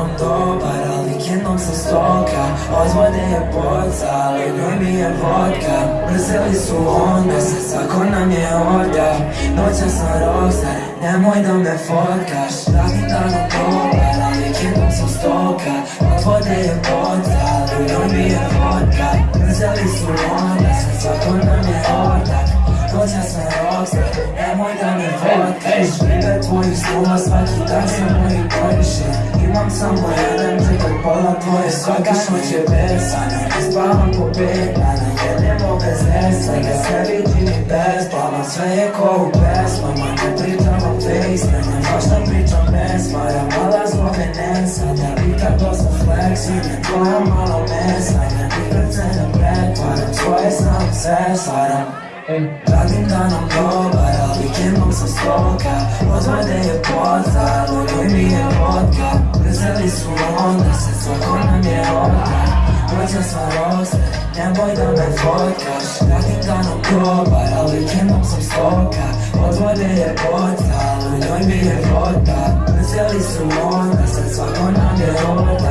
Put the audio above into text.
danom dobar, ali vikendom sam stoka. Odvode je boca, ali njoj mi je vodka. Mrzeli su onda se, svako nam je orda. Noća sam rockstar, nemoj da me fotkaš. Radim danom dobar, ali vikendom sam stoka. Odvode je boca, ali njoj mi je vodka. Mrzeli su onda se, svako nam je orda. Noća sam rockstar, nemoj da me fotkaš. Tvojih snova, svaki dan sam Imam samo jedan čekaj pola tvoje svaka noć je besana Ne spavam po pet dana, jedemo bez nesa Ja sebi čini bespalno, sve je ko u pesmama. Ne pričam o FaceTime, baš da pričam pesma Ja mala zbog Venesa, da vika dosta flexi Ne tvoja malo mesa, ne nikad se ne pretvaram Svoje sam sve stvaram Radim danom dobar, ali vikendom sam stoka. Odvode je poza, ljubi mi je Mrzeli su onda se, svako nam je ovdje. Noća sam roster, nemoj da me fotkaš Radim danom dobar, ali vikendom sam stoka. Odvode je poza, njoj mi je vodka Mrzeli su onda se, svako nam je ovdje